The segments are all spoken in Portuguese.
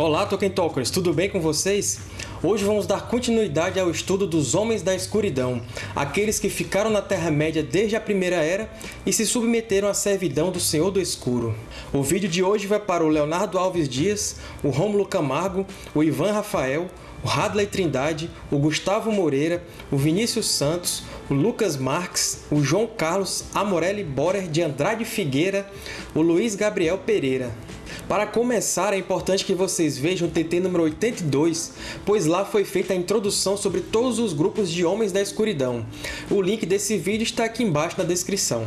Olá, Tolkien Talkers! Tudo bem com vocês? Hoje vamos dar continuidade ao estudo dos Homens da Escuridão, aqueles que ficaram na Terra-média desde a Primeira Era e se submeteram à servidão do Senhor do Escuro. O vídeo de hoje vai para o Leonardo Alves Dias, o Rômulo Camargo, o Ivan Rafael, o Hadley Trindade, o Gustavo Moreira, o Vinícius Santos, o Lucas Marques, o João Carlos Amorelli Borer de Andrade Figueira, o Luiz Gabriel Pereira. Para começar, é importante que vocês vejam o TT número 82, pois lá foi feita a introdução sobre todos os grupos de Homens da Escuridão. O link desse vídeo está aqui embaixo na descrição.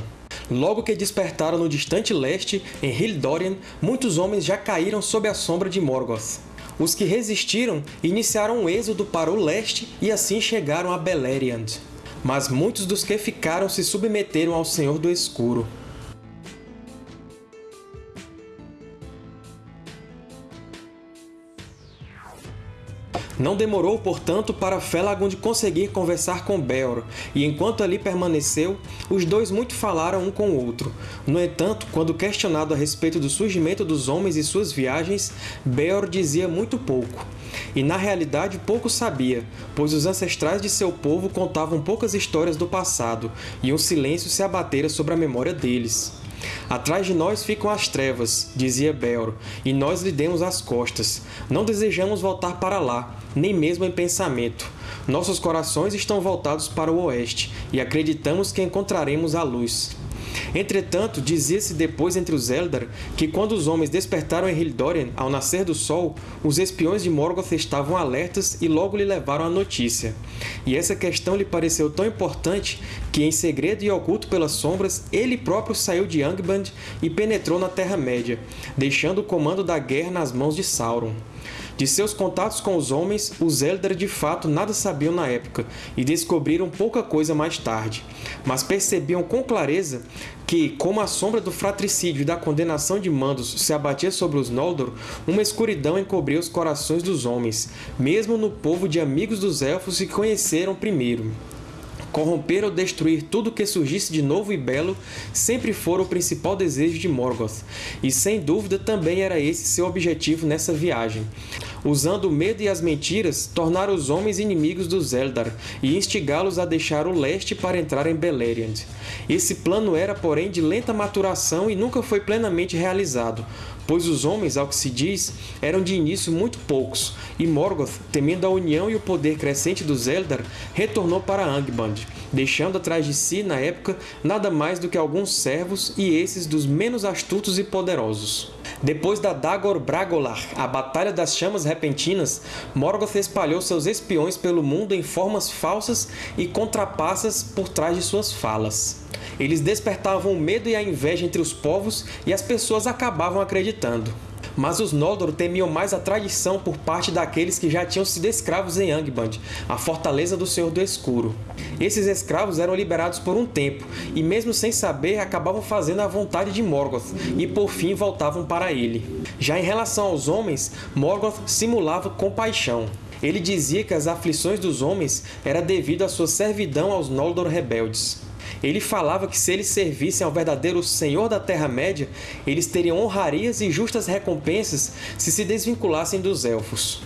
Logo que despertaram no distante leste, em Hildorian, muitos homens já caíram sob a sombra de Morgoth. Os que resistiram iniciaram um êxodo para o leste e assim chegaram a Beleriand. Mas muitos dos que ficaram se submeteram ao Senhor do Escuro. Não demorou, portanto, para Felagund conseguir conversar com Beor, e enquanto ali permaneceu, os dois muito falaram um com o outro. No entanto, quando questionado a respeito do surgimento dos homens e suas viagens, Beor dizia muito pouco. E na realidade pouco sabia, pois os ancestrais de seu povo contavam poucas histórias do passado, e um silêncio se abatera sobre a memória deles. Atrás de nós ficam as trevas, dizia Belro, e nós lhe demos as costas. Não desejamos voltar para lá, nem mesmo em pensamento. Nossos corações estão voltados para o oeste, e acreditamos que encontraremos a luz. Entretanto, dizia-se depois entre os Eldar que quando os homens despertaram em Hildorian ao nascer do sol, os espiões de Morgoth estavam alertas e logo lhe levaram a notícia. E essa questão lhe pareceu tão importante que, em segredo e oculto pelas sombras, ele próprio saiu de Angband e penetrou na Terra-média, deixando o comando da guerra nas mãos de Sauron. De seus contatos com os homens, os Eldar de fato nada sabiam na época e descobriram pouca coisa mais tarde, mas percebiam com clareza que, como a sombra do fratricídio e da condenação de Mandos se abatia sobre os Noldor, uma escuridão encobria os corações dos homens, mesmo no povo de amigos dos Elfos que conheceram primeiro. Corromper ou destruir tudo que surgisse de novo e belo sempre fora o principal desejo de Morgoth, e sem dúvida também era esse seu objetivo nessa viagem. Usando o medo e as mentiras, tornar os homens inimigos dos Eldar e instigá-los a deixar o leste para entrar em Beleriand. Esse plano era, porém, de lenta maturação e nunca foi plenamente realizado, pois os homens, ao que se diz, eram de início muito poucos, e Morgoth, temendo a união e o poder crescente dos Eldar, retornou para Angband, deixando atrás de si, na época, nada mais do que alguns servos e esses dos menos astutos e poderosos. Depois da Dagor Bragolar, a Batalha das Chamas Repentinas, Morgoth espalhou seus espiões pelo mundo em formas falsas e contrapassas por trás de suas falas. Eles despertavam o medo e a inveja entre os povos e as pessoas acabavam acreditando. Mas os Noldor temiam mais a traição por parte daqueles que já tinham sido escravos em Angband, a fortaleza do Senhor do Escuro. Esses escravos eram liberados por um tempo, e mesmo sem saber, acabavam fazendo a vontade de Morgoth, e por fim voltavam para ele. Já em relação aos homens, Morgoth simulava compaixão. Ele dizia que as aflições dos homens era devido à sua servidão aos Noldor rebeldes. Ele falava que se eles servissem ao verdadeiro Senhor da Terra-média, eles teriam honrarias e justas recompensas se se desvinculassem dos Elfos.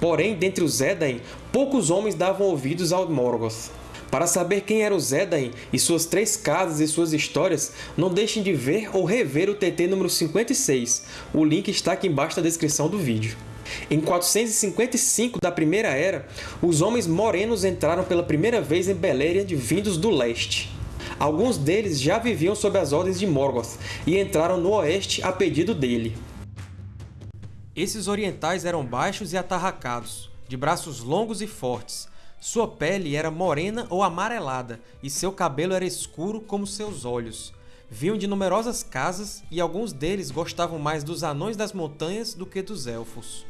Porém, dentre os Edain, poucos homens davam ouvidos ao Morgoth. Para saber quem era o Zédain e suas três casas e suas histórias, não deixem de ver ou rever o TT número 56. O link está aqui embaixo na descrição do vídeo. Em 455 da Primeira Era, os homens morenos entraram pela primeira vez em Beleriand vindos do leste. Alguns deles já viviam sob as ordens de Morgoth e entraram no oeste a pedido dele. Esses orientais eram baixos e atarracados, de braços longos e fortes. Sua pele era morena ou amarelada, e seu cabelo era escuro como seus olhos. Vinham de numerosas casas, e alguns deles gostavam mais dos Anões das Montanhas do que dos Elfos.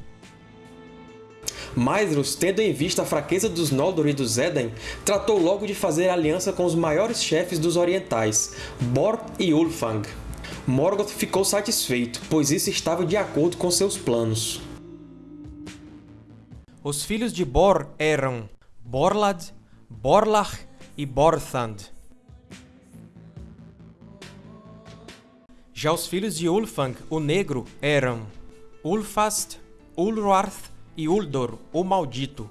Maedhros, tendo em vista a fraqueza dos Noldor e dos Edain, tratou logo de fazer aliança com os maiores chefes dos Orientais, Bor e Ulfang. Morgoth ficou satisfeito, pois isso estava de acordo com seus planos. Os filhos de Bor eram Borlad, Borlach e Borthand. Já os filhos de Ulfang, o Negro, eram Ulfast, Ulwarth e Uldor, o Maldito.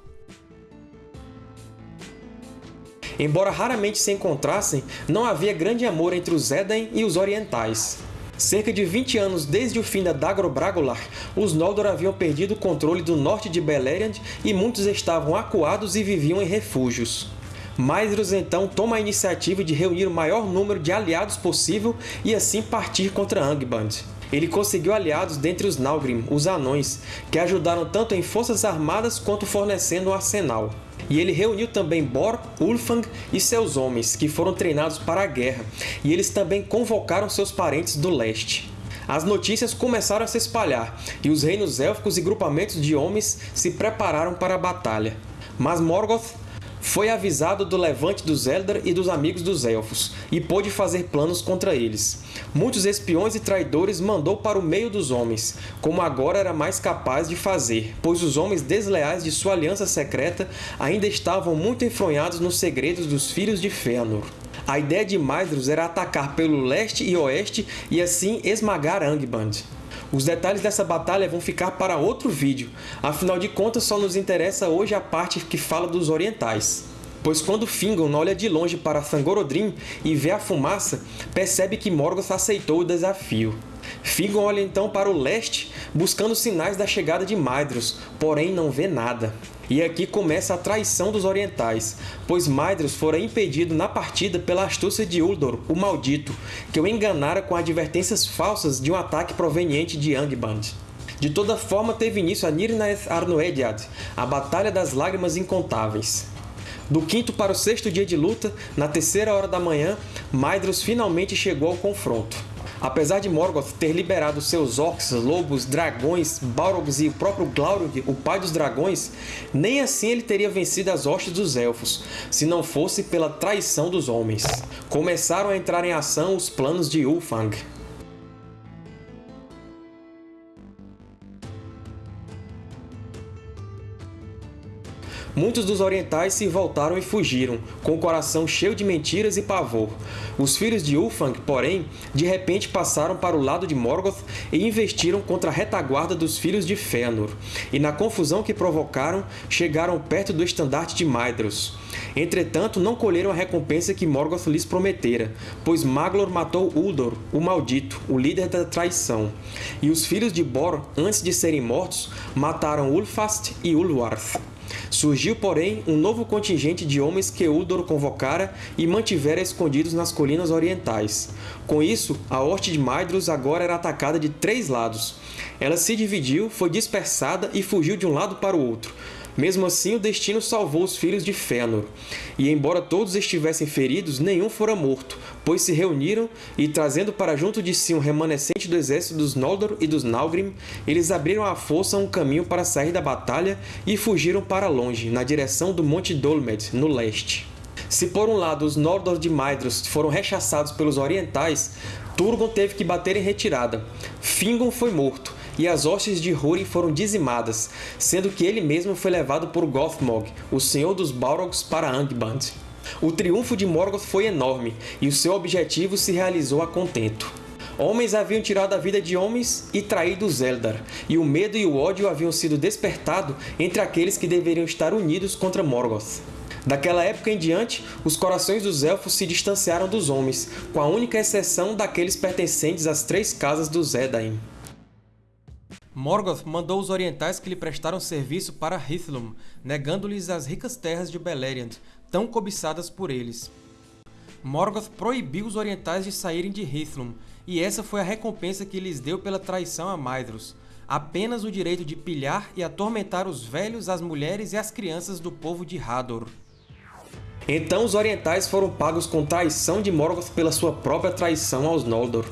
Embora raramente se encontrassem, não havia grande amor entre os Edain e os Orientais. Cerca de 20 anos desde o fim da Dagor Bragolar, os Noldor haviam perdido o controle do norte de Beleriand e muitos estavam acuados e viviam em refúgios. Maedhros então toma a iniciativa de reunir o maior número de aliados possível e assim partir contra Angband. Ele conseguiu aliados dentre os Nalgrim, os Anões, que ajudaram tanto em forças armadas quanto fornecendo um arsenal. E ele reuniu também Bor, Ulfang e seus homens, que foram treinados para a guerra, e eles também convocaram seus parentes do leste. As notícias começaram a se espalhar, e os reinos élficos e grupamentos de homens se prepararam para a batalha. Mas Morgoth foi avisado do levante dos Eldar e dos amigos dos Elfos, e pôde fazer planos contra eles. Muitos espiões e traidores mandou para o meio dos homens, como agora era mais capaz de fazer, pois os homens desleais de sua aliança secreta ainda estavam muito enfronhados nos segredos dos Filhos de Fëanor. A ideia de Maedhros era atacar pelo leste e oeste e assim esmagar Angband. Os detalhes dessa batalha vão ficar para outro vídeo, afinal de contas só nos interessa hoje a parte que fala dos orientais. Pois quando Fingon olha de longe para Thangorodrim e vê a fumaça, percebe que Morgoth aceitou o desafio. Fingon olha então para o leste, buscando sinais da chegada de Maedhros, porém não vê nada. E aqui começa a traição dos orientais, pois Maedhros fora impedido na partida pela astúcia de Uldor, o Maldito, que o enganara com advertências falsas de um ataque proveniente de Angband. De toda forma, teve início a Nirnaeth Arnoediad, a Batalha das Lágrimas Incontáveis. Do quinto para o sexto dia de luta, na terceira hora da manhã, Maedhros finalmente chegou ao confronto. Apesar de Morgoth ter liberado seus orcs, lobos, dragões, balrogs e o próprio Glaurung, o pai dos dragões, nem assim ele teria vencido as hostes dos Elfos, se não fosse pela traição dos homens. Começaram a entrar em ação os planos de Ulfang. Muitos dos orientais se voltaram e fugiram, com o coração cheio de mentiras e pavor. Os filhos de Ulfang, porém, de repente passaram para o lado de Morgoth e investiram contra a retaguarda dos filhos de Fëanor, e na confusão que provocaram, chegaram perto do estandarte de Maedhros. Entretanto, não colheram a recompensa que Morgoth lhes prometera, pois Maglor matou Uldor, o Maldito, o líder da traição. E os filhos de Bor, antes de serem mortos, mataram Ulfast e Ulwarth. Surgiu, porém, um novo contingente de homens que Uldor convocara e mantivera escondidos nas colinas orientais. Com isso, a Horte de Maedhros agora era atacada de três lados. Ela se dividiu, foi dispersada e fugiu de um lado para o outro, mesmo assim, o destino salvou os filhos de Fëanor, e embora todos estivessem feridos, nenhum fora morto, pois se reuniram e, trazendo para junto de si um remanescente do exército dos Noldor e dos Nalgrim, eles abriram à força um caminho para sair da batalha e fugiram para longe, na direção do Monte Dolmed, no leste. Se por um lado os Noldor de Maedhros foram rechaçados pelos Orientais, Turgon teve que bater em retirada. Fingon foi morto, e as hostes de Húrin foram dizimadas, sendo que ele mesmo foi levado por Gothmog, o Senhor dos Balrogs, para Angband. O triunfo de Morgoth foi enorme, e o seu objetivo se realizou a contento. Homens haviam tirado a vida de homens e traído os Eldar, e o medo e o ódio haviam sido despertado entre aqueles que deveriam estar unidos contra Morgoth. Daquela época em diante, os corações dos Elfos se distanciaram dos homens, com a única exceção daqueles pertencentes às três casas dos Edain. Morgoth mandou os orientais que lhe prestaram serviço para Hithlum, negando-lhes as ricas terras de Beleriand, tão cobiçadas por eles. Morgoth proibiu os orientais de saírem de Hithlum, e essa foi a recompensa que lhes deu pela traição a Maedhros, apenas o direito de pilhar e atormentar os velhos, as mulheres e as crianças do povo de Hador. Então os orientais foram pagos com traição de Morgoth pela sua própria traição aos Noldor.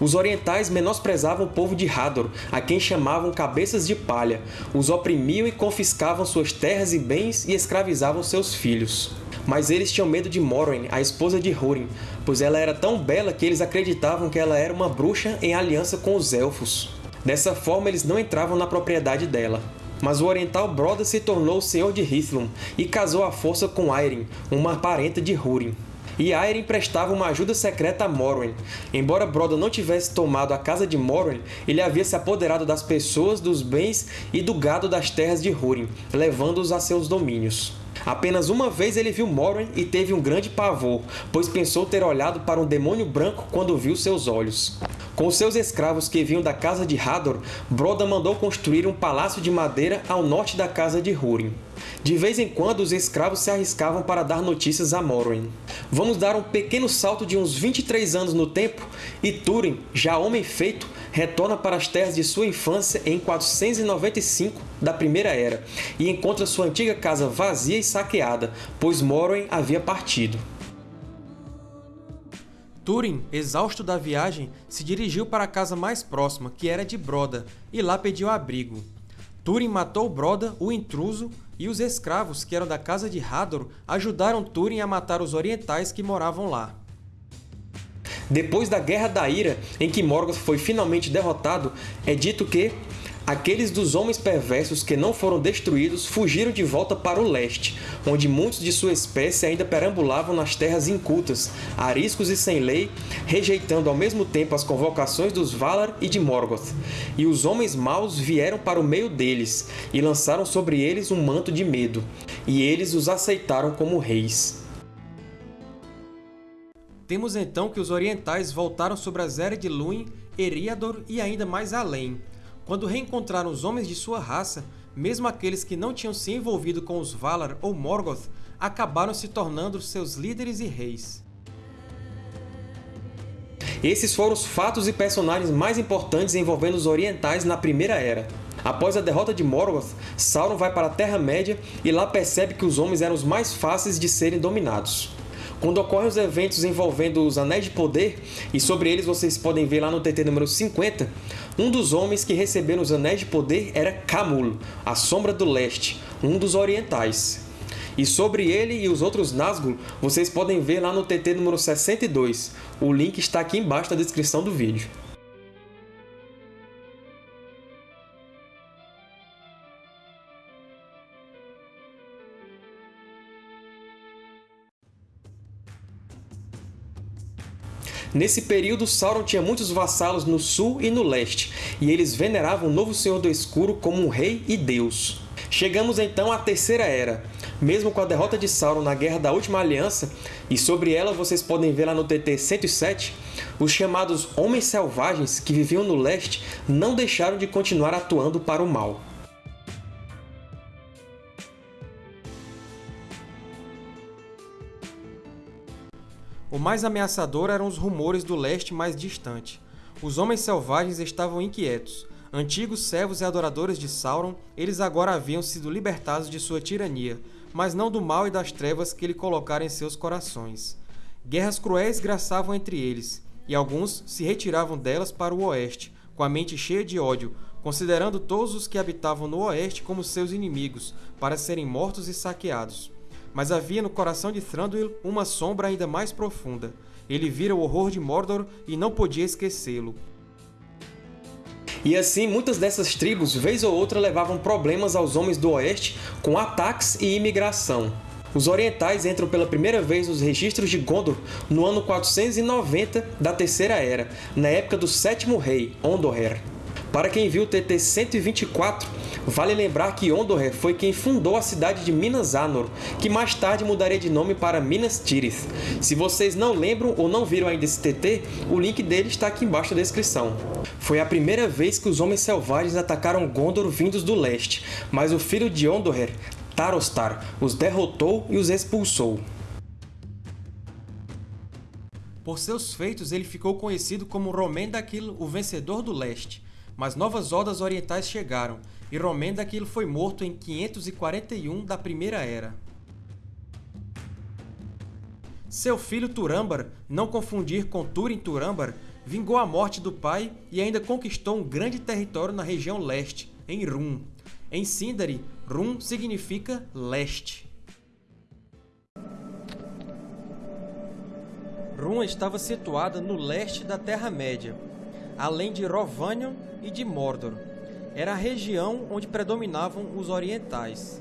Os orientais menosprezavam o povo de Hador, a quem chamavam cabeças de palha, os oprimiam e confiscavam suas terras e bens e escravizavam seus filhos. Mas eles tinham medo de Morwen, a esposa de Húrin, pois ela era tão bela que eles acreditavam que ela era uma bruxa em aliança com os Elfos. Dessa forma, eles não entravam na propriedade dela. Mas o oriental Broda se tornou o senhor de Hithlum e casou à força com Airin, uma parenta de Húrin. E Aeryn prestava uma ajuda secreta a Morwen. Embora Broda não tivesse tomado a casa de Morwen, ele havia se apoderado das pessoas, dos bens e do gado das terras de Húrin, levando-os a seus domínios. Apenas uma vez ele viu Morwen e teve um grande pavor, pois pensou ter olhado para um demônio branco quando viu seus olhos. Com seus escravos que vinham da casa de Hador, Broda mandou construir um palácio de madeira ao norte da casa de Húrin. De vez em quando, os escravos se arriscavam para dar notícias a Morwen. Vamos dar um pequeno salto de uns 23 anos no tempo, e Túrin, já homem feito, retorna para as terras de sua infância em 495 da Primeira Era e encontra sua antiga casa vazia e saqueada, pois Morwen havia partido. Túrin, exausto da viagem, se dirigiu para a casa mais próxima, que era de Broda, e lá pediu abrigo. Túrin matou Broda, o intruso, e os escravos, que eram da casa de Hador, ajudaram Túrin a matar os orientais que moravam lá. Depois da Guerra da Ira, em que Morgoth foi finalmente derrotado, é dito que Aqueles dos homens perversos que não foram destruídos fugiram de volta para o leste, onde muitos de sua espécie ainda perambulavam nas terras incultas, ariscos e sem lei, rejeitando ao mesmo tempo as convocações dos Valar e de Morgoth. E os homens maus vieram para o meio deles, e lançaram sobre eles um manto de medo, e eles os aceitaram como reis. Temos então que os orientais voltaram sobre as Eras de Luin, Eriador e ainda mais além, quando reencontraram os homens de sua raça, mesmo aqueles que não tinham se envolvido com os Valar ou Morgoth, acabaram se tornando seus líderes e reis. Esses foram os fatos e personagens mais importantes envolvendo os Orientais na Primeira Era. Após a derrota de Morgoth, Sauron vai para a Terra-média e lá percebe que os homens eram os mais fáceis de serem dominados. Quando ocorrem os eventos envolvendo os Anéis de Poder, e sobre eles vocês podem ver lá no TT número 50, um dos homens que receberam os Anéis de Poder era Camul, a Sombra do Leste, um dos Orientais. E sobre ele e os outros Nazgûl, vocês podem ver lá no TT número 62. O link está aqui embaixo na descrição do vídeo. Nesse período, Sauron tinha muitos vassalos no sul e no leste, e eles veneravam o novo Senhor do Escuro como um rei e deus. Chegamos então à Terceira Era. Mesmo com a derrota de Sauron na Guerra da Última Aliança, e sobre ela vocês podem ver lá no TT 107, os chamados Homens Selvagens que viviam no leste não deixaram de continuar atuando para o mal. O mais ameaçador eram os rumores do leste mais distante. Os homens selvagens estavam inquietos. Antigos servos e adoradores de Sauron, eles agora haviam sido libertados de sua tirania, mas não do mal e das trevas que ele colocara em seus corações. Guerras cruéis graçavam entre eles, e alguns se retiravam delas para o oeste, com a mente cheia de ódio, considerando todos os que habitavam no oeste como seus inimigos, para serem mortos e saqueados. Mas havia no coração de Thranduil uma sombra ainda mais profunda. Ele vira o horror de Mordor e não podia esquecê-lo. E assim, muitas dessas tribos, vez ou outra, levavam problemas aos homens do Oeste com ataques e imigração. Os orientais entram pela primeira vez nos registros de Gondor no ano 490 da Terceira Era, na época do sétimo rei, Ondoher. Para quem viu o TT 124, vale lembrar que Ondoher foi quem fundou a cidade de Minas Anor, que mais tarde mudaria de nome para Minas Tirith. Se vocês não lembram ou não viram ainda esse TT, o link dele está aqui embaixo na descrição. Foi a primeira vez que os Homens Selvagens atacaram Gondor vindos do leste, mas o filho de Ondoher, Tarostar, os derrotou e os expulsou. Por seus feitos, ele ficou conhecido como Romendakil, o Vencedor do Leste, mas novas hordas orientais chegaram, e Romendakil foi morto em 541 da Primeira Era. Seu filho Turambar, não confundir com Turin Turambar, vingou a morte do pai e ainda conquistou um grande território na região leste, em Rum. Em Sindari, Rum significa leste. Rum estava situada no leste da Terra-média, além de Rovanion e de Mordor. Era a região onde predominavam os orientais.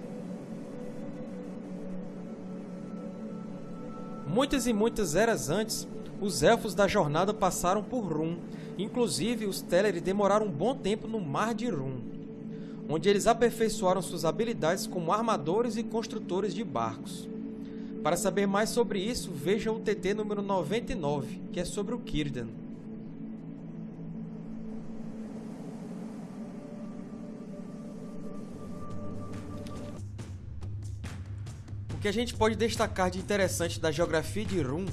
Muitas e muitas eras antes, os Elfos da Jornada passaram por Rum, inclusive os Teleri demoraram um bom tempo no Mar de Rum, onde eles aperfeiçoaram suas habilidades como armadores e construtores de barcos. Para saber mais sobre isso, veja o TT número 99, que é sobre o Círdan. Que a gente pode destacar de interessante da geografia de Rum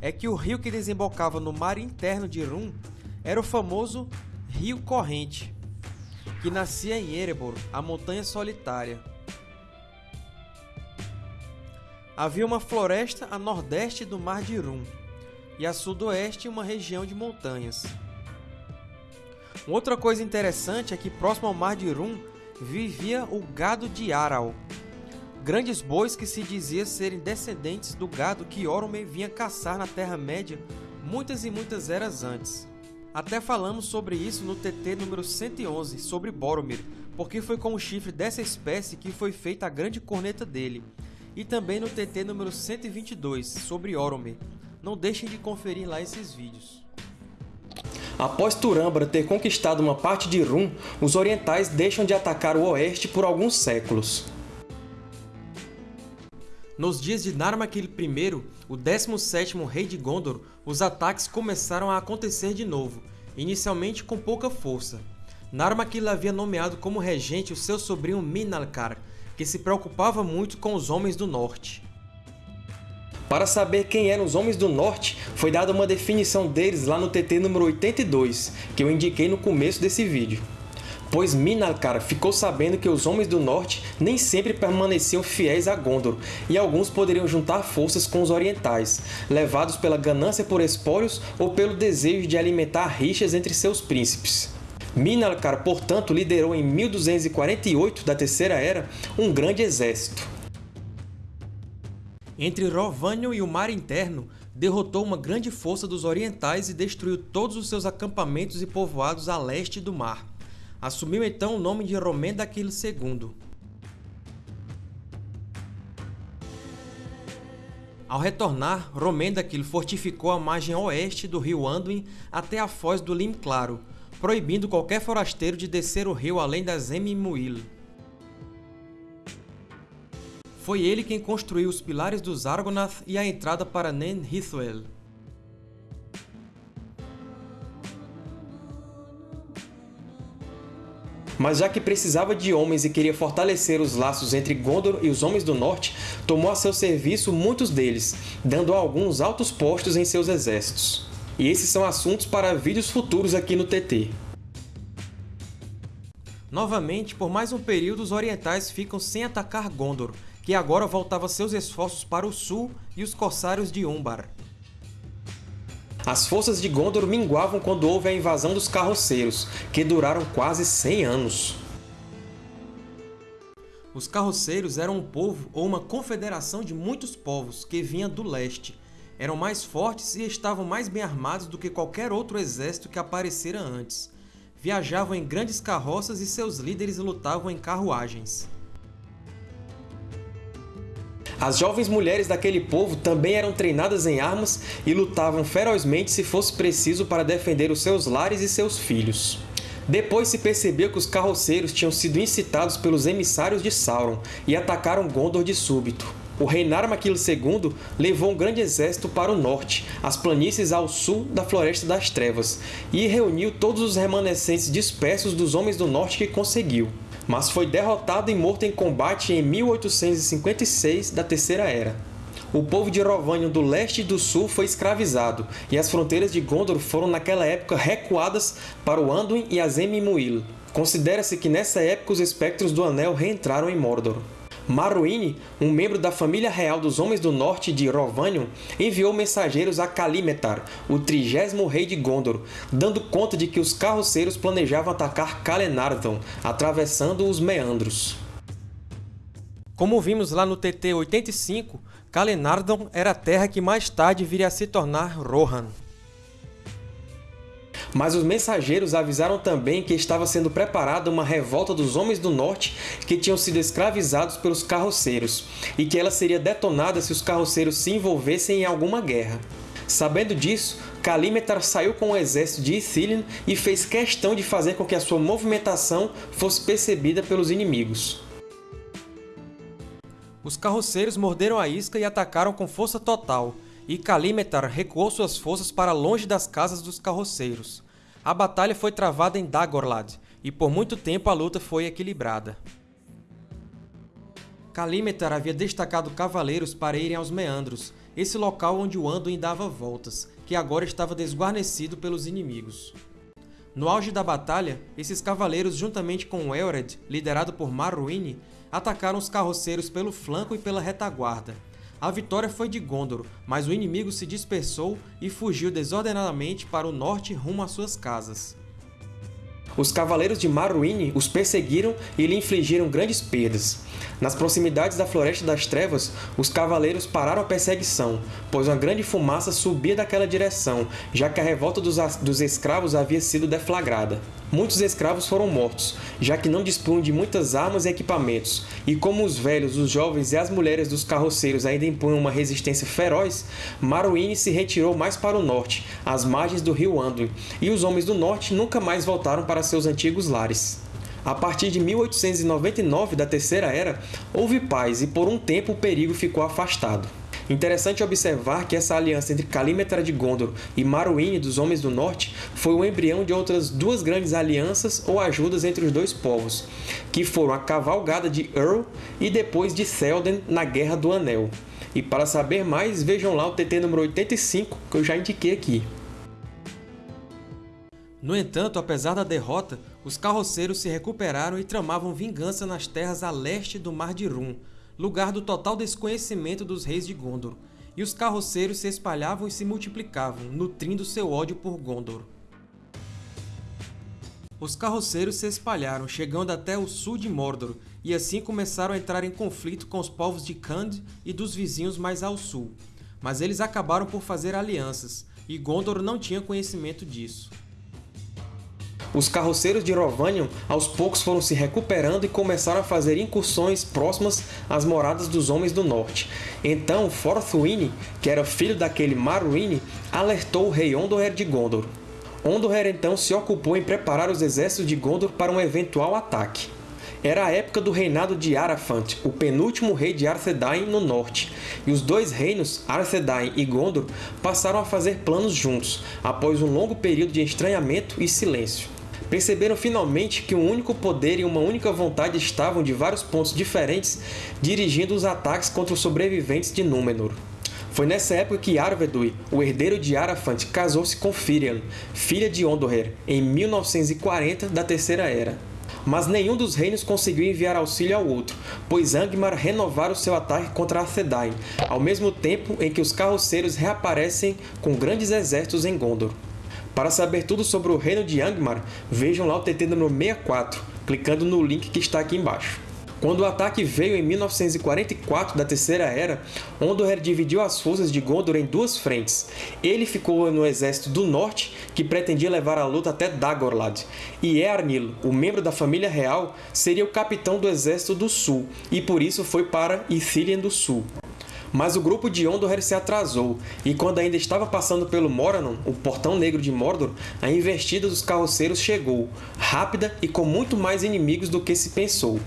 é que o rio que desembocava no mar interno de Rum era o famoso Rio Corrente, que nascia em Erebor, a Montanha Solitária. Havia uma floresta a nordeste do Mar de Rum e a sudoeste uma região de montanhas. Outra coisa interessante é que próximo ao Mar de Rum vivia o gado de Aral, grandes bois que se dizia serem descendentes do gado que Orome vinha caçar na Terra-média muitas e muitas eras antes. Até falamos sobre isso no TT número 111, sobre Boromir, porque foi com o chifre dessa espécie que foi feita a grande corneta dele, e também no TT número 122, sobre Orome. Não deixem de conferir lá esses vídeos. Após Turambra ter conquistado uma parte de Rum, os orientais deixam de atacar o oeste por alguns séculos. Nos dias de Narmakil I, o 17º rei de Gondor, os ataques começaram a acontecer de novo, inicialmente com pouca força. Narmakil havia nomeado como regente o seu sobrinho Minalcar, que se preocupava muito com os Homens do Norte. Para saber quem eram os Homens do Norte, foi dada uma definição deles lá no TT número 82, que eu indiquei no começo desse vídeo pois Minalcar ficou sabendo que os Homens do Norte nem sempre permaneciam fiéis a Gondor, e alguns poderiam juntar forças com os Orientais, levados pela ganância por espólios ou pelo desejo de alimentar rixas entre seus príncipes. Minalcar, portanto, liderou em 1248 da Terceira Era um grande exército. Entre Rovânio e o Mar Interno, derrotou uma grande força dos orientais e destruiu todos os seus acampamentos e povoados a leste do mar. Assumiu então o nome de Romendaquil II. Ao retornar, Romendaquil fortificou a margem oeste do rio Anduin até a foz do Lim Claro, proibindo qualquer forasteiro de descer o rio além das Emimuil. Foi ele quem construiu os pilares dos Argonath e a entrada para Nen mas já que precisava de homens e queria fortalecer os laços entre Gondor e os Homens do Norte, tomou a seu serviço muitos deles, dando a alguns altos postos em seus exércitos. E esses são assuntos para vídeos futuros aqui no TT. Novamente, por mais um período, os orientais ficam sem atacar Gondor, que agora voltava seus esforços para o sul e os corsários de Umbar. As forças de Gondor minguavam quando houve a invasão dos Carroceiros, que duraram quase 100 anos. Os Carroceiros eram um povo ou uma confederação de muitos povos que vinha do leste. Eram mais fortes e estavam mais bem armados do que qualquer outro exército que aparecera antes. Viajavam em grandes carroças e seus líderes lutavam em carruagens. As jovens mulheres daquele povo também eram treinadas em armas e lutavam ferozmente se fosse preciso para defender os seus lares e seus filhos. Depois se percebeu que os carroceiros tinham sido incitados pelos emissários de Sauron e atacaram Gondor de súbito. O rei Narmakil II levou um grande exército para o norte, as planícies ao sul da Floresta das Trevas, e reuniu todos os remanescentes dispersos dos Homens do Norte que conseguiu mas foi derrotado e morto em combate em 1856 da Terceira Era. O povo de Rovanion do leste e do sul foi escravizado, e as fronteiras de Gondor foram naquela época recuadas para o Anduin e as Emimuil. Considera-se que nessa época os Espectros do Anel reentraram em Mordor. Maruine, um membro da família real dos Homens do Norte de Rovanion, enviou mensageiros a Kalimetar, o trigésimo rei de Gondor, dando conta de que os carroceiros planejavam atacar Calenardon, atravessando os meandros. Como vimos lá no TT 85, Calenardon era a terra que mais tarde viria a se tornar Rohan. Mas os mensageiros avisaram também que estava sendo preparada uma revolta dos Homens do Norte que tinham sido escravizados pelos carroceiros, e que ela seria detonada se os carroceiros se envolvessem em alguma guerra. Sabendo disso, Calímetar saiu com o exército de Ithilien e fez questão de fazer com que a sua movimentação fosse percebida pelos inimigos. Os carroceiros morderam a isca e atacaram com força total, e Calímetar recuou suas forças para longe das casas dos carroceiros. A batalha foi travada em Dagorlad, e por muito tempo a luta foi equilibrada. Calímetar havia destacado cavaleiros para irem aos Meandros, esse local onde o Anduin dava voltas, que agora estava desguarnecido pelos inimigos. No auge da batalha, esses cavaleiros, juntamente com Elred, liderado por Marruine, atacaram os carroceiros pelo flanco e pela retaguarda, a vitória foi de Gondor, mas o inimigo se dispersou e fugiu desordenadamente para o norte rumo às suas casas. Os cavaleiros de Marruine os perseguiram e lhe infligiram grandes perdas. Nas proximidades da Floresta das Trevas, os cavaleiros pararam a perseguição, pois uma grande fumaça subia daquela direção, já que a revolta dos, dos escravos havia sido deflagrada. Muitos escravos foram mortos, já que não dispunham de muitas armas e equipamentos, e como os velhos, os jovens e as mulheres dos carroceiros ainda impunham uma resistência feroz, Maruine se retirou mais para o norte, às margens do rio Anduin, e os homens do norte nunca mais voltaram para seus antigos lares. A partir de 1899 da Terceira Era, houve paz e por um tempo o perigo ficou afastado. Interessante observar que essa aliança entre Calímetra de Gondor e Maruine dos Homens do Norte foi o embrião de outras duas grandes alianças ou ajudas entre os dois povos, que foram a Cavalgada de Earl e depois de Théoden na Guerra do Anel. E para saber mais, vejam lá o TT número 85, que eu já indiquei aqui. No entanto, apesar da derrota, os carroceiros se recuperaram e tramavam vingança nas terras a leste do Mar de Rum, lugar do total desconhecimento dos reis de Gondor, e os carroceiros se espalhavam e se multiplicavam, nutrindo seu ódio por Gondor. Os carroceiros se espalharam, chegando até o sul de Mordor, e assim começaram a entrar em conflito com os povos de Khand e dos vizinhos mais ao sul. Mas eles acabaram por fazer alianças, e Gondor não tinha conhecimento disso. Os carroceiros de Rovanion aos poucos foram se recuperando e começaram a fazer incursões próximas às moradas dos Homens do Norte. Então Forthwine, que era filho daquele Marwine, alertou o rei Ondoher de Gondor. Ondoher então se ocupou em preparar os exércitos de Gondor para um eventual ataque. Era a época do reinado de Arafant, o penúltimo rei de Arthedain no norte, e os dois reinos, Arthedain e Gondor, passaram a fazer planos juntos, após um longo período de estranhamento e silêncio perceberam finalmente que um único poder e uma única vontade estavam de vários pontos diferentes dirigindo os ataques contra os sobreviventes de Númenor. Foi nessa época que Arvedui, o herdeiro de Arafant, casou-se com Firian, filha de Ondoher, em 1940 da Terceira Era. Mas nenhum dos reinos conseguiu enviar auxílio ao outro, pois Angmar renovara o seu ataque contra Arthedain, ao mesmo tempo em que os carroceiros reaparecem com grandes exércitos em Gondor. Para saber tudo sobre o reino de Angmar, vejam lá o TT número 64, clicando no link que está aqui embaixo. Quando o ataque veio em 1944 da Terceira Era, Ondoher dividiu as forças de Gondor em duas frentes. Ele ficou no exército do norte, que pretendia levar a luta até Dagorlad, e Eärnil, o membro da família real, seria o capitão do exército do sul, e por isso foi para Ithilien do Sul. Mas o grupo de Ondor se atrasou, e quando ainda estava passando pelo Moranon, o Portão Negro de Mordor, a investida dos carroceiros chegou, rápida e com muito mais inimigos do que se pensou.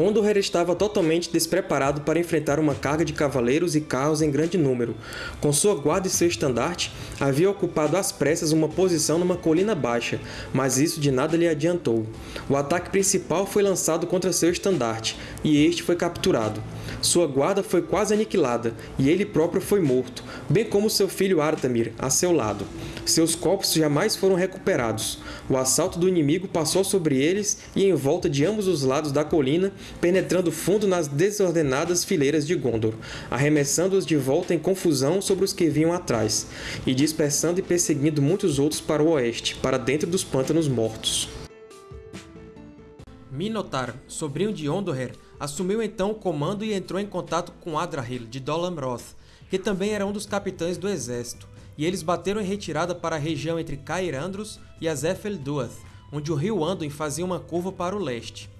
Ondor estava totalmente despreparado para enfrentar uma carga de cavaleiros e carros em grande número. Com sua guarda e seu estandarte, havia ocupado às pressas uma posição numa colina baixa, mas isso de nada lhe adiantou. O ataque principal foi lançado contra seu estandarte, e este foi capturado. Sua guarda foi quase aniquilada, e ele próprio foi morto, bem como seu filho Artamir, a seu lado. Seus corpos jamais foram recuperados. O assalto do inimigo passou sobre eles e em volta de ambos os lados da colina, penetrando fundo nas desordenadas fileiras de Gondor, arremessando-os de volta em confusão sobre os que vinham atrás, e dispersando e perseguindo muitos outros para o oeste, para dentro dos Pântanos Mortos. Minotaur, sobrinho de Ondoher, assumiu então o comando e entrou em contato com Adrahil, de Dol Amroth, que também era um dos capitães do exército, e eles bateram em retirada para a região entre Cair Andros e Azef Duath, onde o rio Anduin fazia uma curva para o leste.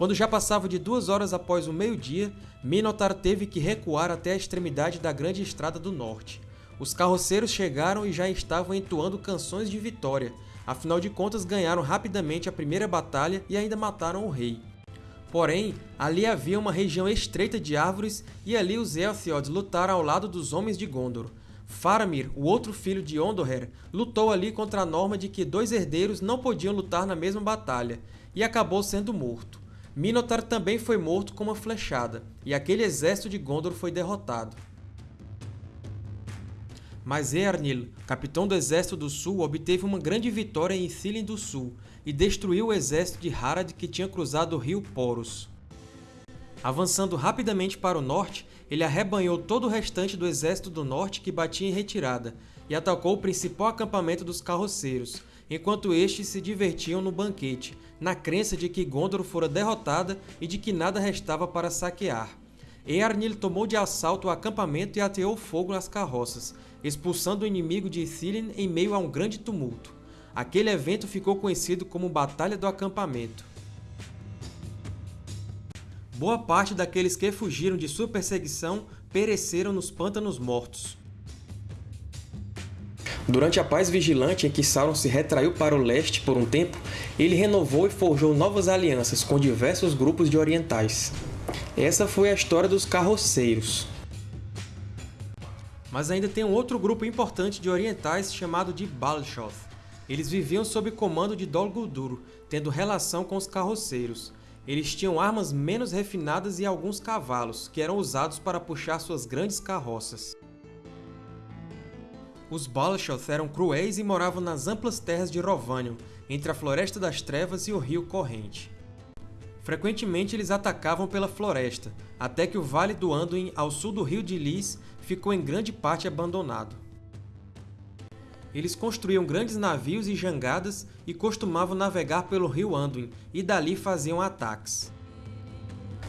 Quando já passava de duas horas após o meio-dia, Minotaur teve que recuar até a extremidade da grande estrada do norte. Os carroceiros chegaram e já estavam entoando canções de vitória, afinal de contas ganharam rapidamente a primeira batalha e ainda mataram o rei. Porém, ali havia uma região estreita de árvores e ali os Elthiod lutaram ao lado dos homens de Gondor. Faramir, o outro filho de Ondoher, lutou ali contra a norma de que dois herdeiros não podiam lutar na mesma batalha, e acabou sendo morto. Minotaur também foi morto com uma flechada, e aquele exército de Gondor foi derrotado. Mas Eärnil, capitão do Exército do Sul, obteve uma grande vitória em Ithilien do Sul e destruiu o exército de Harad que tinha cruzado o rio Poros. Avançando rapidamente para o norte, ele arrebanhou todo o restante do exército do norte que batia em retirada e atacou o principal acampamento dos carroceiros, enquanto estes se divertiam no banquete, na crença de que Gondor fora derrotada e de que nada restava para saquear. Earnil tomou de assalto o acampamento e ateou fogo nas carroças, expulsando o inimigo de Ithilien em meio a um grande tumulto. Aquele evento ficou conhecido como Batalha do Acampamento. Boa parte daqueles que fugiram de sua perseguição pereceram nos Pântanos Mortos. Durante a paz vigilante em que Sauron se retraiu para o leste por um tempo, ele renovou e forjou novas alianças com diversos grupos de orientais. Essa foi a história dos Carroceiros. Mas ainda tem um outro grupo importante de orientais chamado de Balshoth. Eles viviam sob comando de Dol Guldur, tendo relação com os Carroceiros. Eles tinham armas menos refinadas e alguns cavalos, que eram usados para puxar suas grandes carroças. Os Balshoth eram cruéis e moravam nas amplas terras de Rovanion, entre a Floresta das Trevas e o Rio Corrente. Frequentemente eles atacavam pela floresta, até que o Vale do Anduin, ao sul do Rio de Lis, ficou em grande parte abandonado. Eles construíam grandes navios e jangadas e costumavam navegar pelo rio Anduin, e dali faziam ataques.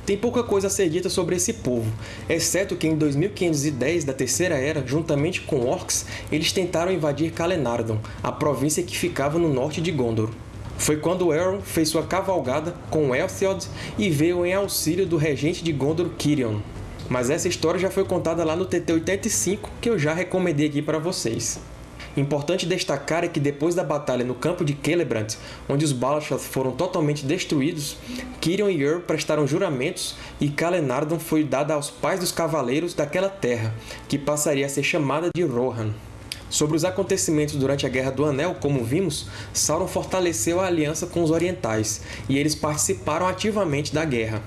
Tem pouca coisa a ser dita sobre esse povo, exceto que em 2510 da Terceira Era, juntamente com Orcs, eles tentaram invadir Calenardon, a província que ficava no norte de Gondor. Foi quando Elrond fez sua cavalgada com Elthiod e veio em auxílio do regente de Gondor, Cirion. Mas essa história já foi contada lá no TT-85, que eu já recomendei aqui para vocês. Importante destacar é que depois da batalha no campo de Celebrant, onde os Balashoth foram totalmente destruídos, Cirion e Ur prestaram juramentos e Calenardon foi dada aos pais dos cavaleiros daquela terra, que passaria a ser chamada de Rohan. Sobre os acontecimentos durante a Guerra do Anel, como vimos, Sauron fortaleceu a aliança com os Orientais, e eles participaram ativamente da guerra.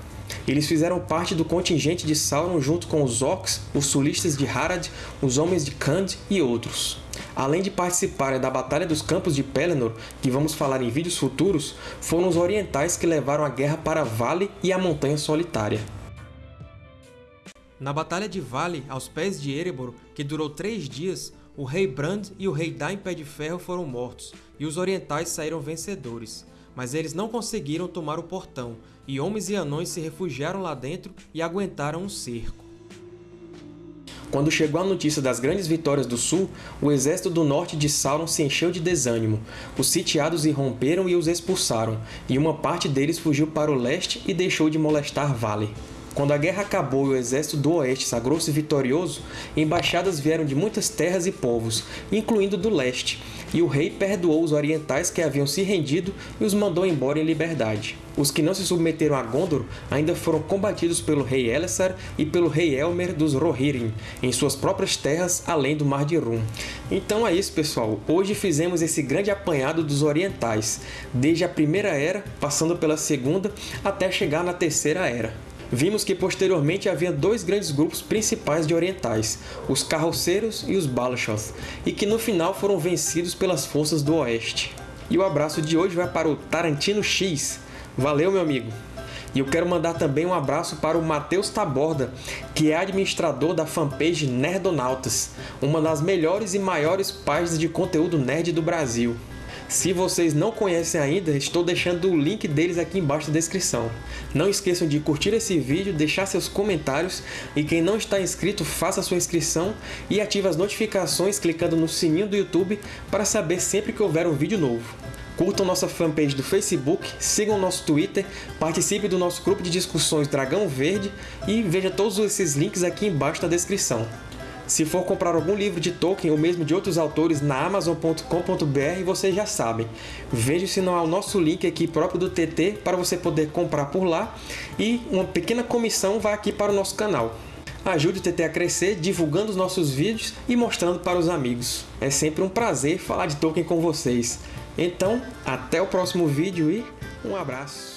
Eles fizeram parte do contingente de Sauron junto com os Orcs, os Sulistas de Harad, os Homens de Khand e outros. Além de participarem da Batalha dos Campos de Pelennor, que vamos falar em vídeos futuros, foram os orientais que levaram a guerra para Vale e a Montanha Solitária. Na Batalha de Vale, aos pés de Erebor, que durou três dias, o rei Brand e o rei Dain Pé de Ferro foram mortos, e os orientais saíram vencedores. Mas eles não conseguiram tomar o portão, e homens e anões se refugiaram lá dentro e aguentaram um cerco. Quando chegou a notícia das grandes vitórias do Sul, o exército do norte de Sauron se encheu de desânimo. Os sitiados irromperam e os expulsaram, e uma parte deles fugiu para o leste e deixou de molestar Vale. Quando a guerra acabou e o exército do oeste sagrou-se vitorioso, embaixadas vieram de muitas terras e povos, incluindo do leste, e o rei perdoou os orientais que haviam se rendido e os mandou embora em liberdade. Os que não se submeteram a Gondor ainda foram combatidos pelo rei Elessar e pelo rei Elmer dos Rohirrim, em suas próprias terras além do Mar de Rum. Então é isso, pessoal. Hoje fizemos esse grande apanhado dos orientais, desde a Primeira Era, passando pela Segunda, até chegar na Terceira Era. Vimos que posteriormente havia dois grandes grupos principais de orientais, os Carroceiros e os Balashoth, e que no final foram vencidos pelas forças do Oeste. E o abraço de hoje vai para o Tarantino X. Valeu, meu amigo! E eu quero mandar também um abraço para o Matheus Taborda, que é administrador da fanpage Nerdonautas, uma das melhores e maiores páginas de conteúdo nerd do Brasil. Se vocês não conhecem ainda, estou deixando o link deles aqui embaixo na descrição. Não esqueçam de curtir esse vídeo, deixar seus comentários e quem não está inscrito, faça sua inscrição e ative as notificações clicando no sininho do YouTube para saber sempre que houver um vídeo novo. Curtam nossa fanpage do Facebook, sigam nosso Twitter, participe do nosso grupo de discussões Dragão Verde e veja todos esses links aqui embaixo na descrição. Se for comprar algum livro de Tolkien ou mesmo de outros autores na Amazon.com.br, vocês já sabem. Veja se não há o nosso link aqui próprio do TT para você poder comprar por lá e uma pequena comissão vai aqui para o nosso canal. Ajude o TT a crescer divulgando os nossos vídeos e mostrando para os amigos. É sempre um prazer falar de Tolkien com vocês. Então, até o próximo vídeo e um abraço!